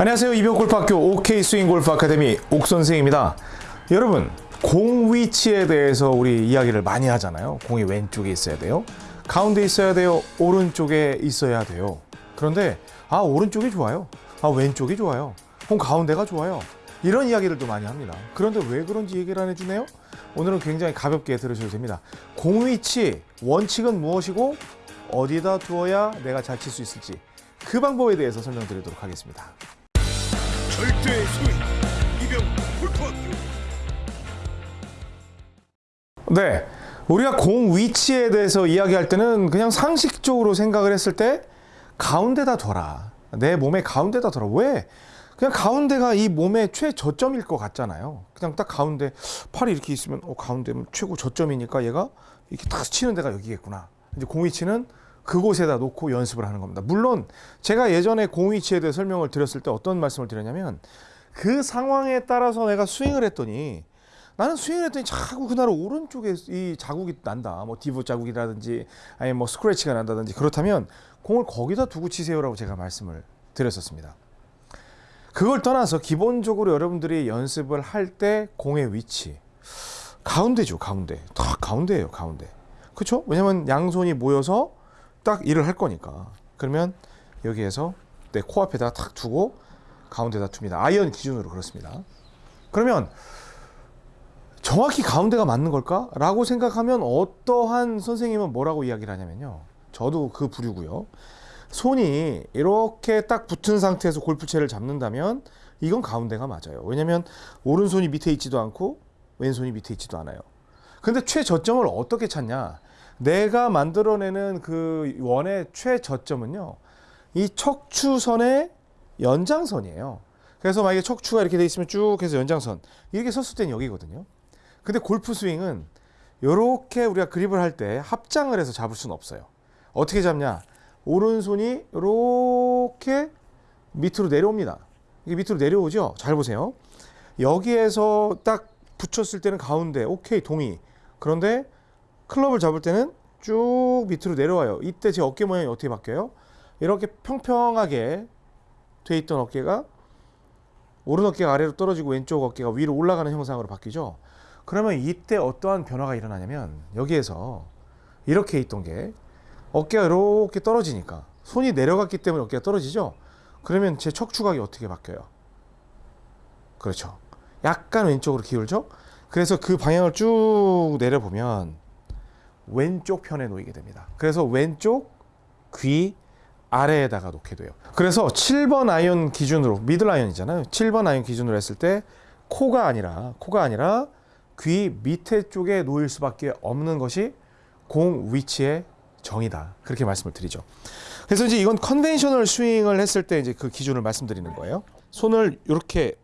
안녕하세요. 이병골프학교 OK 스윙 골프 아카데미 옥 선생입니다. 여러분, 공 위치에 대해서 우리 이야기를 많이 하잖아요. 공이 왼쪽에 있어야 돼요. 가운데 있어야 돼요. 오른쪽에 있어야 돼요. 그런데 아, 오른쪽이 좋아요. 아, 왼쪽이 좋아요. 공 가운데가 좋아요. 이런 이야기를 또 많이 합니다. 그런데 왜 그런지 얘기를 안 해주네요? 오늘은 굉장히 가볍게 들으셔도 됩니다. 공 위치, 원칙은 무엇이고 어디다 두어야 내가 잘 칠 수 있을지 그 방법에 대해서 설명드리도록 하겠습니다. 절대 소위 이병 골프학교 네. 우리가 공 위치에 대해서 이야기할 때는 그냥 상식적으로 생각을 했을 때 가운데다 둬라. 내 몸의 가운데다 둬라. 왜? 그냥 가운데가 이 몸의 최저점일 것 같잖아요. 그냥 딱 가운데 팔이 이렇게 있으면 어, 가운데면 최고 저점이니까 얘가 이렇게 탁 치는 데가 여기겠구나. 이제 공 위치는 그곳에다 놓고 연습을 하는 겁니다. 물론 제가 예전에 공 위치에 대해 설명을 드렸을 때 어떤 말씀을 드렸냐면 그 상황에 따라서 내가 스윙을 했더니 나는 스윙을 했더니 자꾸 그날 오른쪽에 이 자국이 난다. 뭐 divot 자국이라든지 아니 뭐 스크래치가 난다든지 그렇다면 공을 거기다 두고 치세요라고 제가 말씀을 드렸었습니다. 그걸 떠나서 기본적으로 여러분들이 연습을 할 때 공의 위치 가운데죠 가운데 딱 가운데예요 가운데 그렇죠 왜냐면 양손이 모여서 딱 일을 할 거니까 그러면 여기에서 내 코앞에다 탁 두고 가운데다 둡니다 아이언 기준으로 그렇습니다 그러면 정확히 가운데가 맞는 걸까? 라고 생각하면 어떠한 선생님은 뭐라고 이야기를 하냐면요 저도 그 부류고요 손이 이렇게 딱 붙은 상태에서 골프채를 잡는다면 이건 가운데가 맞아요. 왜냐면 오른손이 밑에 있지도 않고 왼손이 밑에 있지도 않아요. 근데 최저점을 어떻게 찾냐? 내가 만들어내는 그 원의 최저점은요. 이 척추선의 연장선이에요. 그래서 만약에 척추가 이렇게 돼 있으면 쭉 해서 연장선. 이렇게 섰을 땐 여기거든요. 근데 골프 스윙은 이렇게 우리가 그립을 할 때 합장을 해서 잡을 수는 없어요. 어떻게 잡냐? 오른손이 이렇게 밑으로 내려옵니다. 이게 밑으로 내려오죠? 잘 보세요. 여기에서 딱 붙였을 때는 가운데, 오케이, 동의. 그런데 클럽을 잡을 때는 쭉 밑으로 내려와요. 이때 제 어깨 모양이 어떻게 바뀌어요? 이렇게 평평하게 돼 있던 어깨가 오른 어깨가 아래로 떨어지고 왼쪽 어깨가 위로 올라가는 형상으로 바뀌죠. 그러면 이때 어떠한 변화가 일어나냐면 여기에서 이렇게 있던 게 어깨가 이렇게 떨어지니까 손이 내려갔기 때문에 어깨가 떨어지죠. 그러면 제 척추각이 어떻게 바뀌어요? 그렇죠. 약간 왼쪽으로 기울죠. 그래서 그 방향을 쭉 내려보면 왼쪽 편에 놓이게 됩니다. 그래서 왼쪽 귀 아래에다가 놓게 돼요. 그래서 7번 아이언 기준으로 미들 아이언이잖아요. 7번 아이언 기준으로 했을 때 코가 아니라 코가 아니라 귀 밑에 쪽에 놓일 수밖에 없는 것이 공 위치의 정의다. 그렇게 말씀을 드리죠. 그래서 이제 이건 conventional 스윙을 했을 때 이제 그 기준을 말씀드리는 거예요. 손을 이렇게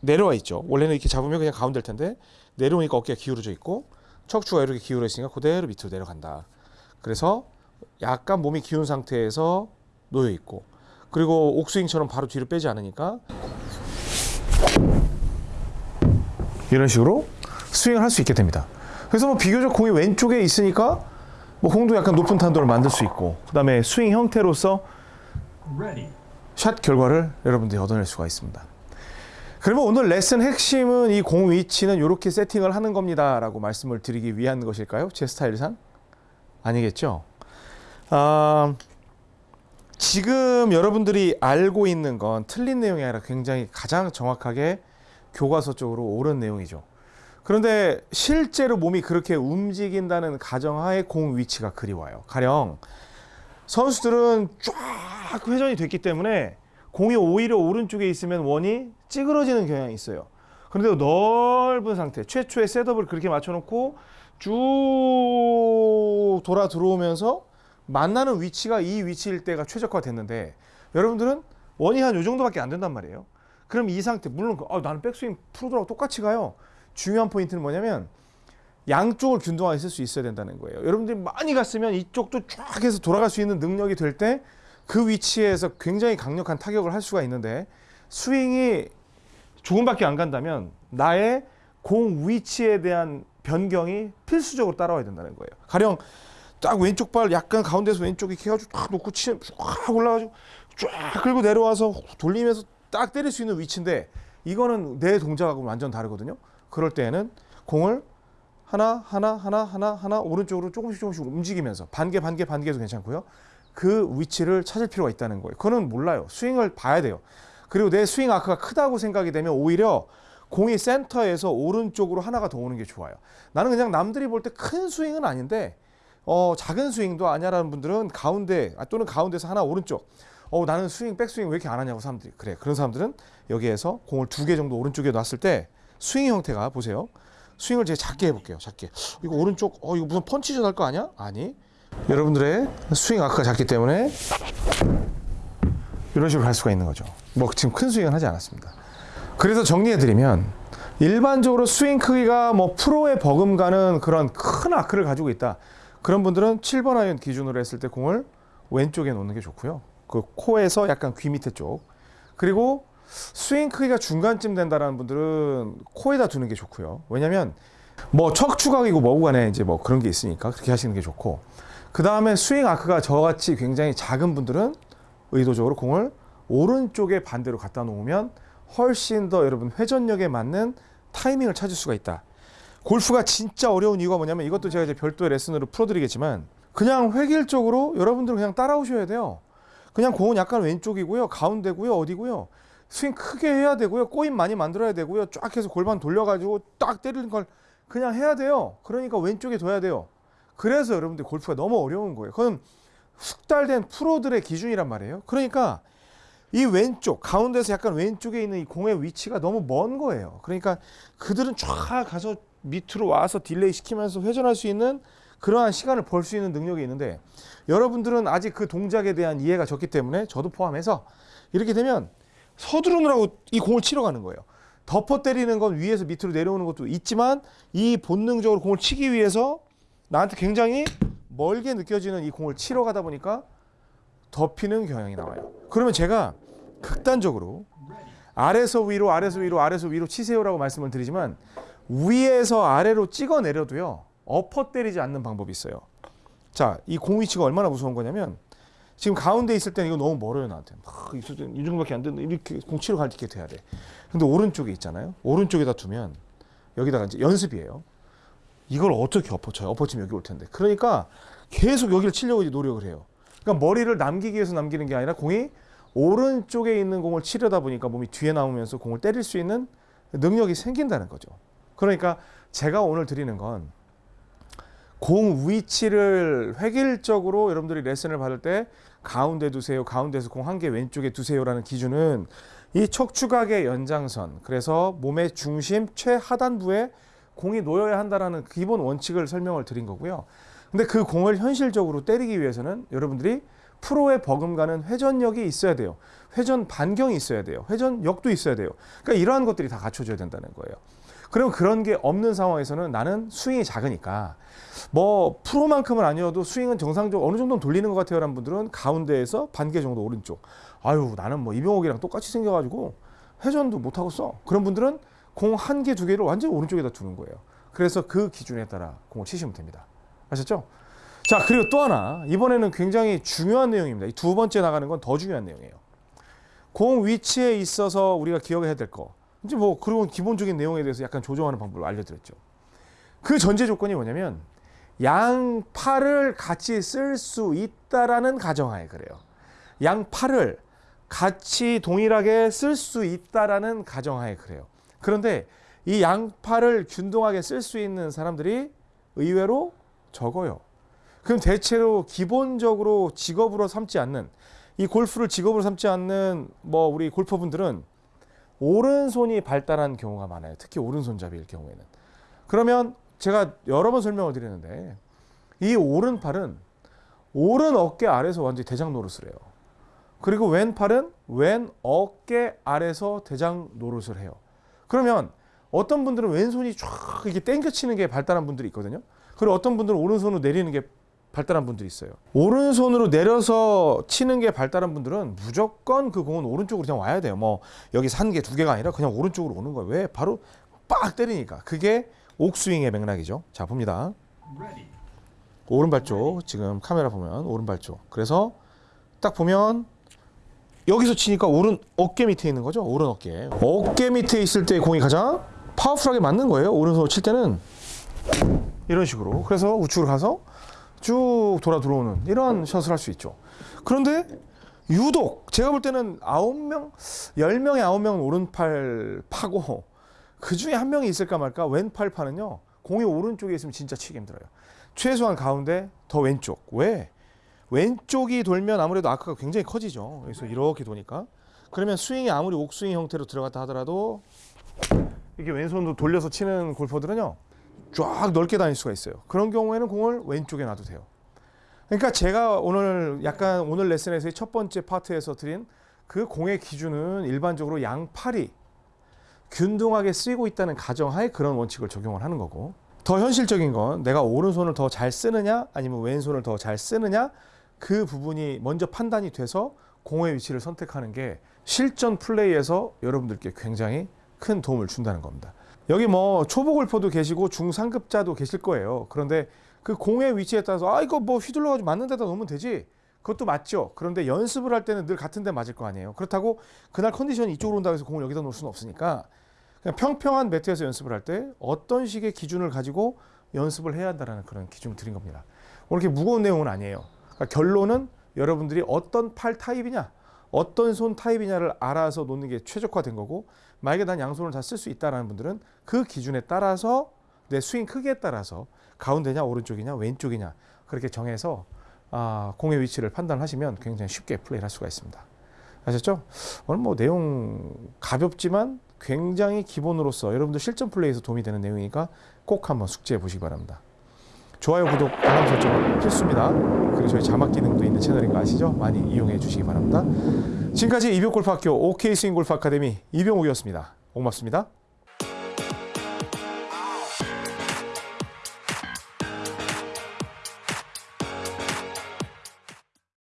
내려와 있죠. 원래는 이렇게 잡으면 그냥 가운데일 텐데 내려오니까 어깨가 기울어져 있고 척추가 이렇게 기울어 있으니까 그대로 밑으로 내려간다. 그래서 약간 몸이 기운 상태에서 놓여 있고 그리고 옥스윙처럼 바로 뒤로 빼지 않으니까 이런 식으로 스윙을 할 수 있게 됩니다. 그래서 뭐 비교적 공이 왼쪽에 있으니까 뭐 공도 약간 높은 탄도를 만들 수 있고 그다음에 스윙 형태로서 샷 결과를 여러분들이 얻어낼 수가 있습니다. 그러면 오늘 레슨 핵심은 이 공 위치는 이렇게 세팅을 하는 겁니다 라고 말씀을 드리기 위한 것일까요? 제 스타일상 아니겠죠. 아, 지금 여러분들이 알고 있는 건 틀린 내용이 아니라 굉장히 가장 정확하게 교과서적으로 옳은 내용이죠. 그런데 실제로 몸이 그렇게 움직인다는 가정하에 공 위치가 그리워요. 가령 선수들은 쫙 회전이 됐기 때문에 공이 오히려 오른쪽에 있으면 원이 찌그러지는 경향이 있어요. 그런데 넓은 상태, 최초의 셋업을 그렇게 맞춰놓고 쭉 돌아 들어오면서 만나는 위치가 이 위치일 때가 최적화됐는데 여러분들은 원이 한 요 정도밖에 안 된단 말이에요. 그럼 이 상태, 물론 아, 나는 백스윙 프로들하고 똑같이 가요. 중요한 포인트는 뭐냐면 양쪽을 균등하게 쓸 수 있어야 된다는 거예요. 여러분들이 많이 갔으면 이쪽도 쫙 해서 돌아갈 수 있는 능력이 될 때 그 위치에서 굉장히 강력한 타격을 할 수가 있는데 스윙이 조금밖에 안 간다면 나의 공 위치에 대한 변경이 필수적으로 따라와야 된다는 거예요. 가령 딱 왼쪽 발 약간 가운데서 왼쪽에 이렇게 해가지고 딱 놓고 치면 쫙 올라가지고 쫙 끌고 내려와서 돌리면서 딱 때릴 수 있는 위치인데 이거는 내 동작하고 완전 다르거든요. 그럴 때에는 공을 하나 하나 하나 하나 하나 오른쪽으로 조금씩 조금씩 움직이면서 반개 반개 반개도 괜찮고요. 그 위치를 찾을 필요가 있다는 거예요. 그거는 몰라요. 스윙을 봐야 돼요. 그리고 내 스윙 아크가 크다고 생각이 되면 오히려 공이 센터에서 오른쪽으로 하나가 더 오는 게 좋아요. 나는 그냥 남들이 볼 때 큰 스윙은 아닌데 어, 작은 스윙도 아니야라는 분들은 가운데 아, 또는 가운데서 하나 오른쪽. 어, 나는 스윙 백스윙 왜 이렇게 안 하냐고 사람들이 그래. 그런 사람들은 여기에서 공을 두 개 정도 오른쪽에 놨을 때 스윙 형태가 보세요. 스윙을 제가 작게 해볼게요. 작게. 이거 오른쪽 어 이거 무슨 punch shot 할거 아니야? 아니. 여러분들의 스윙 arc가 작기 때문에 이런 식으로 갈 수가 있는 거죠. 뭐 지금 큰 스윙은 하지 않았습니다. 그래서 정리해드리면 일반적으로 스윙 크기가 뭐 프로에 버금가는 그런 큰 arc를 가지고 있다. 그런 분들은 7번 아이언 기준으로 했을 때 공을 왼쪽에 놓는 게 좋고요. 그 코에서 약간 귀 밑에 쪽. 그리고 스윙 크기가 중간쯤 된다라는 분들은 코에다 두는 게 좋고요. 왜냐면 뭐 척추각이고 뭐고 간에 이제 뭐 그런 게 있으니까 그렇게 하시는 게 좋고. 그 다음에 스윙 arc가 저같이 굉장히 작은 분들은 의도적으로 공을 오른쪽에 반대로 갖다 놓으면 훨씬 더 여러분 회전력에 맞는 타이밍을 찾을 수가 있다. 골프가 진짜 어려운 이유가 뭐냐면 이것도 제가 이제 별도의 레슨으로 풀어드리겠지만 그냥 획일적으로 여러분들은 그냥 따라오셔야 돼요. 그냥 공은 약간 왼쪽이고요, 가운데고요, 어디고요. 스윙 크게 해야 되고요, 꼬임 많이 만들어야 되고요, 쫙 해서 골반 돌려가지고 딱 때리는 걸 그냥 해야 돼요. 그러니까 왼쪽에 둬야 돼요. 그래서 여러분들 골프가 너무 어려운 거예요. 그건 숙달된 프로들의 기준이란 말이에요. 그러니까 이 왼쪽 가운데서 약간 왼쪽에 있는 이 공의 위치가 너무 먼 거예요. 그러니까 그들은 쫙 가서 밑으로 와서 delay 시키면서 회전할 수 있는 그러한 시간을 벌 수 있는 능력이 있는데 여러분들은 아직 그 동작에 대한 이해가 적기 때문에 저도 포함해서 이렇게 되면 서두르느라고 이 공을 치러 가는 거예요. 덮어 때리는 건 위에서 밑으로 내려오는 것도 있지만 이 본능적으로 공을 치기 위해서 나한테 굉장히 멀게 느껴지는 이 공을 치러 가다 보니까 덮이는 경향이 나와요. 그러면 제가 극단적으로 아래서 위로 아래서 위로 아래서 위로 치세요라고 말씀을 드리지만 위에서 아래로 찍어 내려도요. 엎어 때리지 않는 방법이 있어요. 자, 이 공 위치가 얼마나 무서운 거냐면 지금 가운데 있을 때는 이거 너무 멀어요 나한테. 막 있을 때는 이 정도밖에 안 되는데 이렇게 공 치러 갈때 돼야 돼. 근데 오른쪽에 있잖아요. 오른쪽에다 두면 여기다가 이제 연습이에요. 이걸 어떻게 엎어쳐요? 엎어치면 여기 올 텐데. 그러니까 계속 여기를 치려고 노력을 해요. 그러니까 머리를 남기기 위해서 남기는 게 아니라 공이 오른쪽에 있는 공을 치려다 보니까 몸이 뒤에 나오면서 공을 때릴 수 있는 능력이 생긴다는 거죠. 그러니까 제가 오늘 드리는 건 공 위치를 획일적으로 여러분들이 레슨을 받을 때 가운데 두세요. 가운데서 공 한 개 왼쪽에 두세요라는 기준은 이 척추각의 연장선. 그래서 몸의 중심 최하단부에 공이 놓여야 한다라는 기본 원칙을 설명을 드린 거고요. 근데 그 공을 현실적으로 때리기 위해서는 여러분들이 프로에 버금가는 회전력이 있어야 돼요. 회전 반경이 있어야 돼요. 회전력도 있어야 돼요. 그러니까 이러한 것들이 다 갖춰져야 된다는 거예요. 그럼 그런 게 없는 상황에서는 나는 스윙이 작으니까 뭐 프로만큼은 아니어도 스윙은 정상적으로 어느 정도는 돌리는 것 같아요 라는 분들은 가운데에서 반개 정도 오른쪽. 아유 나는 뭐 이병옥이랑 똑같이 생겨가지고 회전도 못 하고 써. 그런 분들은 공 한 개 두 개를 완전 히 오른쪽에다 두는 거예요. 그래서 그 기준에 따라 공을 치시면 됩니다. 아셨죠? 자 그리고 또 하나 이번에는 굉장히 중요한 내용입니다. 이 두 번째 나가는 건 더 중요한 내용이에요. 공 위치에 있어서 우리가 기억해야 될 거. 이제 뭐 그런 기본적인 내용에 대해서 약간 조정하는 방법을 알려드렸죠. 그 전제 조건이 뭐냐면 양 팔을 같이 쓸 수 있다라는 가정하에 그래요. 양 팔을 같이 동일하게 쓸 수 있다라는 가정하에 그래요. 그런데 이 양팔을 균등하게 쓸 수 있는 사람들이 의외로 적어요. 그럼 대체로 기본적으로 직업으로 삼지 않는 이 골프를 직업으로 삼지 않는 뭐 우리 골퍼분들은 오른손이 발달한 경우가 많아요. 특히 오른손잡이일 경우에는. 그러면 제가 여러 번 설명을 드리는데 이 오른팔은 오른 어깨 아래서 완전히 대장 노릇을 해요. 그리고 왼팔은 왼 어깨 아래서 대장 노릇을 해요. 그러면 어떤 분들은 왼손이 쫙 이렇게 땡겨치는 게 발달한 분들이 있거든요. 그리고 어떤 분들은 오른손으로 내리는 게 발달한 분들이 있어요. 오른손으로 내려서 치는 게 발달한 분들은 무조건 그 공은 오른쪽으로 그냥 와야 돼요. 뭐 여기 산개두 개가 아니라 그냥 오른쪽으로 오는 거예요. 왜? 바로 빡 때리니까. 그게 옥스윙의 맥락이죠. 자, 봅니다. 오른발 쪽 지금 카메라 보면 오른발 쪽. 그래서 딱 보면 여기서 치니까 오른 어깨 밑에 있는 거죠. 오른 어깨. 어깨 밑에 있을 때 공이 가장 파워풀하게 맞는 거예요. 오른손으로 칠 때는 이런 식으로. 그래서 우측으로 가서 쭉 돌아 들어오는 이런 샷을 할 수 있죠. 그런데 유독 제가 볼 때는 아홉 명, 열 명에 아홉 명은 오른팔 파고 그 중에 한 명이 있을까 말까 왼팔 파는요. 공이 오른쪽에 있으면 진짜 치기 힘들어요. 최소한 가운데 더 왼쪽. 왜? 왼쪽이 돌면 아무래도 아크가 굉장히 커지죠. 그래서 이렇게 도니까. 그러면 스윙이 아무리 옥스윙 형태로 들어갔다 하더라도 이게 왼손으로 돌려서 치는 골퍼들은요. 쫙 넓게 다닐 수가 있어요. 그런 경우에는 공을 왼쪽에 놔도 돼요. 그러니까 제가 오늘 약간 오늘 레슨에서의 첫 번째 파트에서 드린 그 공의 기준은 일반적으로 양팔이 균등하게 쓰이고 있다는 가정하에 그런 원칙을 적용을 하는 거고 더 현실적인 건 내가 오른손을 더 잘 쓰느냐 아니면 왼손을 더 잘 쓰느냐 그 부분이 먼저 판단이 돼서 공의 위치를 선택하는 게 실전 플레이에서 여러분들께 굉장히 큰 도움을 준다는 겁니다. 여기 뭐 초보 골퍼도 계시고 중상급자도 계실 거예요. 그런데 그 공의 위치에 따라서 아 이거 뭐 휘둘러 가지고 맞는 데다 놓으면 되지. 그것도 맞죠. 그런데 연습을 할 때는 늘 같은 데 맞을 거 아니에요. 그렇다고 그날 컨디션이 이쪽으로 온다고 해서 공을 여기다 놓을 수는 없으니까 그냥 평평한 매트에서 연습을 할 때 어떤 식의 기준을 가지고 연습을 해야 한다는 그런 기준을 드린 겁니다. 오늘 이렇게 무거운 내용은 아니에요. 그러니까 결론은 여러분들이 어떤 팔 타입이냐, 어떤 손 타입이냐를 알아서 놓는 게 최적화된 거고 만약에 난 양손을 다 쓸 수 있다라는 분들은 그 기준에 따라서 내 스윙 크기에 따라서 가운데냐 오른쪽이냐 왼쪽이냐 그렇게 정해서 아, 공의 위치를 판단하시면 굉장히 쉽게 플레이를 할 수가 있습니다. 아셨죠? 오늘 뭐 내용 가볍지만 굉장히 기본으로서 여러분들 실전 플레이에서 도움이 되는 내용이니까 꼭 한번 숙지해 보시기 바랍니다. 좋아요, 구독, 알람 설정 필수입니다. 그리고 저희 자막 기능도 있는 채널인 거 아시죠? 많이 이용해 주시기 바랍니다. 지금까지 이병골프학교 OK 스윙골프 아카데미 이병욱이었습니다. 고맙습니다.